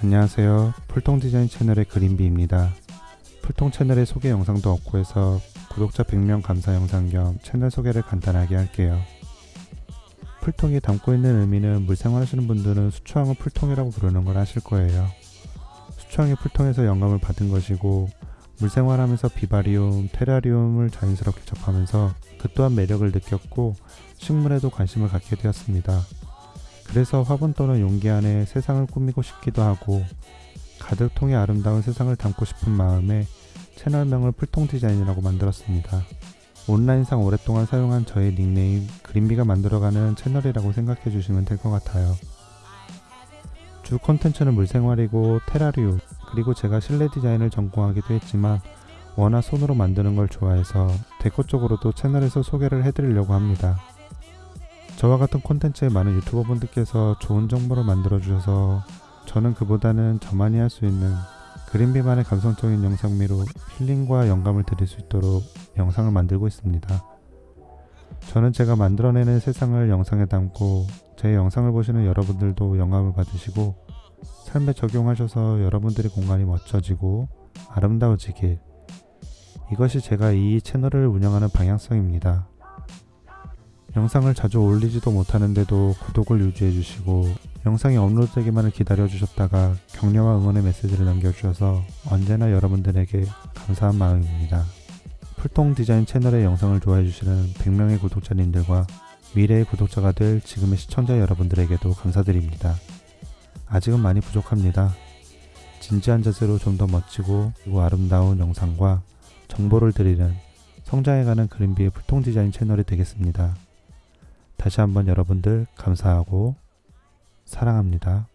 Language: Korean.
안녕하세요. 풀통 디자인 채널의 그린비입니다. 풀통 채널의 소개 영상도 없고 해서 구독자 100명 감사 영상 겸 채널 소개를 간단하게 할게요. 풀통이 담고 있는 의미는 물생활 하시는 분들은 수초항을 풀통이라고 부르는 걸 아실 거예요. 수초항이 풀통에서 영감을 받은 것이고 물생활하면서 비바리움, 테라리움을 자연스럽게 접하면서 그 또한 매력을 느꼈고 식물에도 관심을 갖게 되었습니다. 그래서 화분 또는 용기 안에 세상을 꾸미고 싶기도 하고 가득 통의 아름다운 세상을 담고 싶은 마음에 채널명을 풀통 디자인이라고 만들었습니다. 온라인상 오랫동안 사용한 저의 닉네임 그린비가 만들어가는 채널이라고 생각해 주시면 될 것 같아요. 주 콘텐츠는 물생활이고 테라리움 그리고 제가 실내 디자인을 전공하기도 했지만 워낙 손으로 만드는 걸 좋아해서 데코 쪽으로도 채널에서 소개를 해드리려고 합니다. 저와 같은 콘텐츠에 많은 유튜버 분들께서 좋은 정보를 만들어 주셔서 저는 그보다는 저만이 할 수 있는 그린비만의 감성적인 영상미로 힐링과 영감을 드릴 수 있도록 영상을 만들고 있습니다. 저는 제가 만들어내는 세상을 영상에 담고 제 영상을 보시는 여러분들도 영감을 받으시고 삶에 적용하셔서 여러분들의 공간이 멋져지고 아름다워지길 이것이 제가 이 채널을 운영하는 방향성입니다. 영상을 자주 올리지도 못하는데도 구독을 유지해 주시고 영상이 업로드되기만을 기다려 주셨다가 격려와 응원의 메시지를 남겨주셔서 언제나 여러분들에게 감사한 마음입니다. 풀통 디자인 채널의 영상을 좋아해 주시는 100명의 구독자님들과 미래의 구독자가 될 지금의 시청자 여러분들에게도 감사드립니다. 아직은 많이 부족합니다. 진지한 자세로 좀 더 멋지고 아름다운 영상과 정보를 드리는 성장해가는 그린비의 풀통 디자인 채널이 되겠습니다. 다시 한번 여러분들 감사하고 사랑합니다.